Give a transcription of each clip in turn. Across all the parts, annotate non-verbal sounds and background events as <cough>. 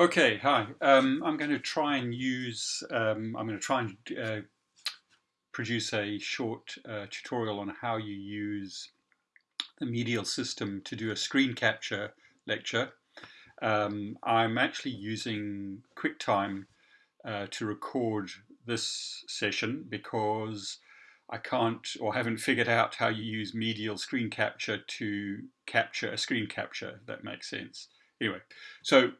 Okay, hi. Um, I'm going to try and use, um, I'm going to try and uh, produce a short uh, tutorial on how you use the medial system to do a screen capture lecture. Um, I'm actually using QuickTime uh, to record this session because I can't or haven't figured out how you use medial screen capture to capture a screen capture, that makes sense. Anyway, so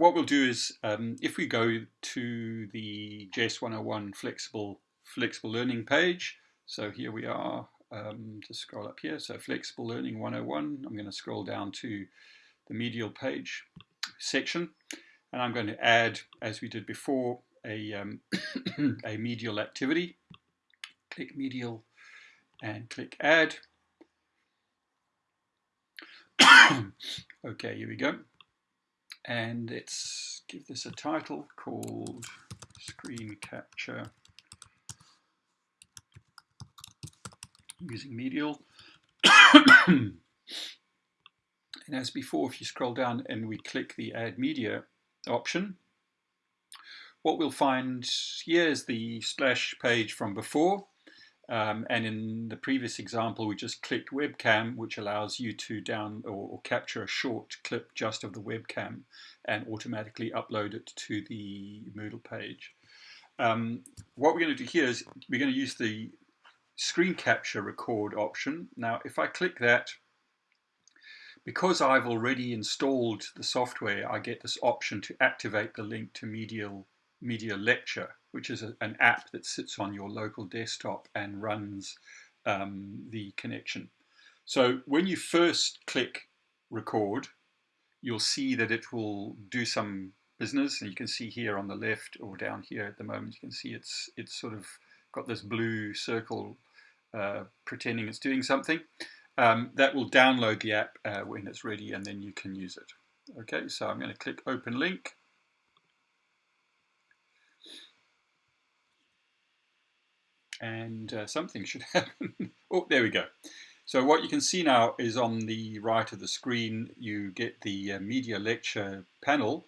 what we'll do is um, if we go to the JS 101 flexible flexible learning page, so here we are, um, scroll up here, so flexible learning 101, I'm going to scroll down to the medial page section, and I'm going to add, as we did before, a, um, <coughs> a medial activity. Click medial and click add. <coughs> okay, here we go and let's give this a title called screen capture. Using medial. <coughs> And as before if you scroll down and we click the add media option what we'll find here is the splash page from before um, and in the previous example, we just clicked webcam, which allows you to down or, or, capture a short clip just of the webcam and automatically upload it to the Moodle page. Um, what we're going to do here is we're going to use the screen capture record option. Now, if I click that, because I've already installed the software, I get this option to activate the link to Medial, Media Lecture which is a, an app that sits on your local desktop and runs um, the connection. So when you first click record, you'll see that it will do some business. And you can see here on the left or down here at the moment, you can see it's, it's sort of got this blue circle uh, pretending it's doing something. Um, that will download the app uh, when it's ready and then you can use it. Okay, so I'm going to click open link and uh, something should <laughs> happen. oh, there we go. So what you can see now is on the right of the screen, you get the uh, media lecture panel,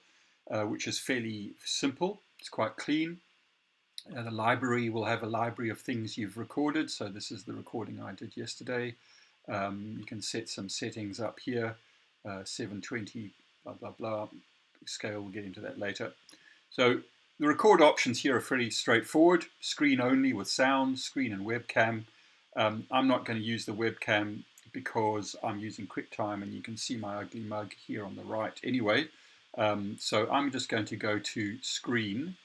uh, which is fairly simple. It's quite clean. Uh, the library will have a library of things you've recorded. So this is the recording I did yesterday. Um, you can set some settings up here, uh, 720, blah, blah, blah. Scale, we'll get into that later. So the record options here are pretty straightforward. Screen only with sound, screen and webcam. Um, I'm not going to use the webcam because I'm using QuickTime and you can see my ugly mug here on the right anyway. Um, so I'm just going to go to screen,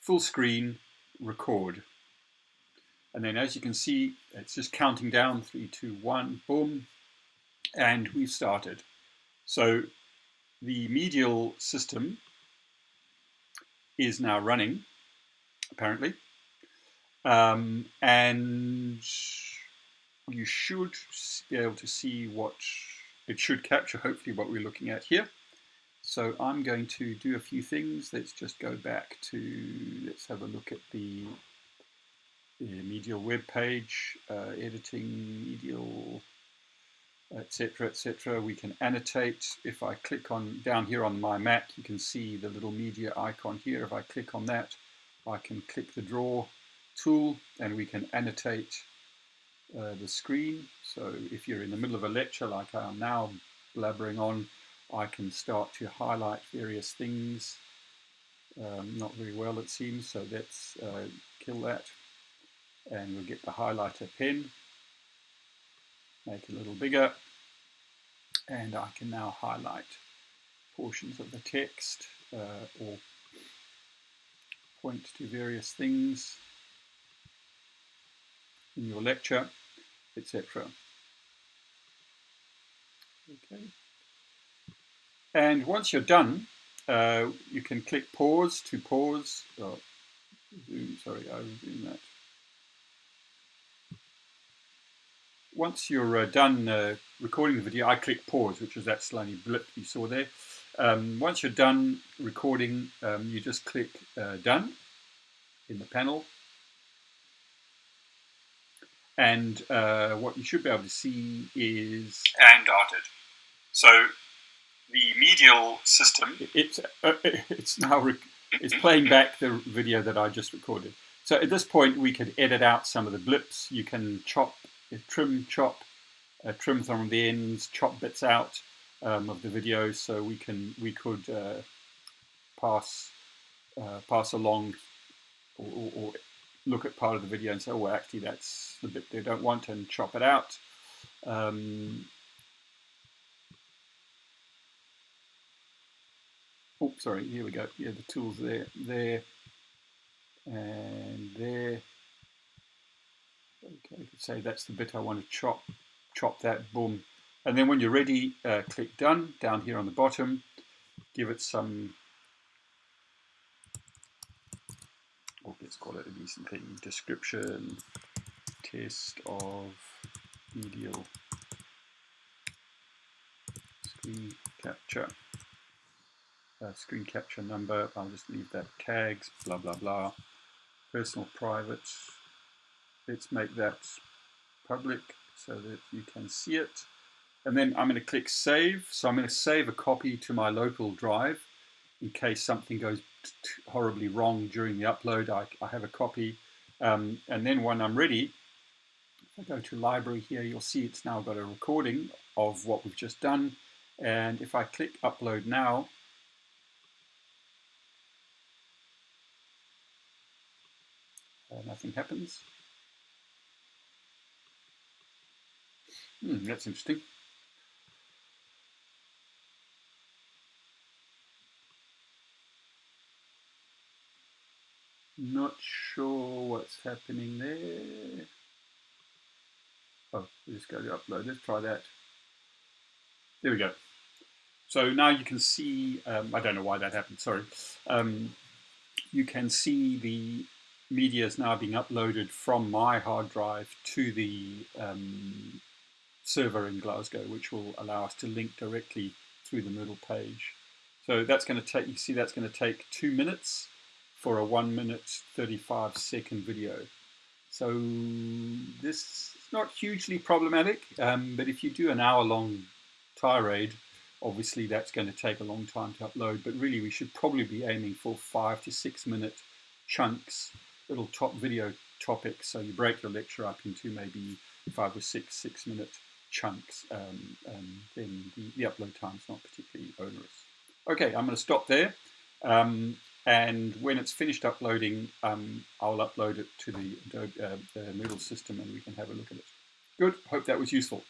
full screen, record. And then as you can see, it's just counting down, three, two, one, boom, and we've started. So the medial system is now running, apparently. Um, and you should be able to see what it should capture, hopefully what we're looking at here. So I'm going to do a few things. Let's just go back to, let's have a look at the, the medial web page, uh, editing medial etc etc we can annotate. If I click on down here on my Mac you can see the little media icon here. If I click on that I can click the draw tool and we can annotate uh, the screen. So if you're in the middle of a lecture like I am now blabbering on I can start to highlight various things. Um, not very well it seems. So let's uh, kill that. And we'll get the highlighter pen. Make it a little bigger and I can now highlight portions of the text uh, or point to various things in your lecture, etc. Okay. And once you're done, uh, you can click pause to pause. Oh, zoom, sorry, I was doing that. once you're uh, done uh, recording the video, I click pause, which is that slimy blip you saw there. Um, once you're done recording, um, you just click uh, done in the panel. And uh, what you should be able to see is... And darted. So the medial system. It's uh, <laughs> it's now it's playing back the video that I just recorded. So at this point, we could edit out some of the blips. You can chop, trim, chop, uh, trim some of the ends, chop bits out um, of the video, so we can we could uh, pass uh, pass along or, or, or, look at part of the video and say, oh, well, actually that's the bit they don't want, and chop it out. Um, oh, sorry, here we go. Yeah, the tools there, there, and there. Okay, I could say that's the bit I want to chop, chop that, boom. And then when you're ready, uh, click done down here on the bottom, give it some, oh, let's call it a decent thing, description, test of medial screen capture uh, screen capture number, I'll just leave that tags, blah, blah, blah. Personal private, let's make that public so that you can see it. And then I'm going to click save. So I'm going to save a copy to my local drive in case something goes horribly wrong during the upload. I, I have a copy. Um, and then when I'm ready, if I go to library here, you'll see it's now got a recording of what we've just done. And if I click upload now, uh, nothing happens. Hmm, that's interesting. Not sure what's happening there. Oh, we just go to upload. Let's try that. There we go. So now you can see, um, I don't know why that happened, sorry. Um, you can see the media is now being uploaded from my hard drive to the um, server in Glasgow, which will allow us to link directly through the Moodle page. So that's going to take, you see that's going to take two minutes for a one minute 35 second video. So this is not hugely problematic, um, but if you do an hour long tirade, obviously that's going to take a long time to upload, but really we should probably be aiming for five to six minute chunks, little top video topics. So you break your lecture up into maybe five or six six minute chunks, um, and then the, the upload time is not particularly onerous. Okay, I'm going to stop there. Um, and when it's finished uploading, um, I'll upload it to the, uh, the Moodle system and we can have a look at it. Good, hope that was useful.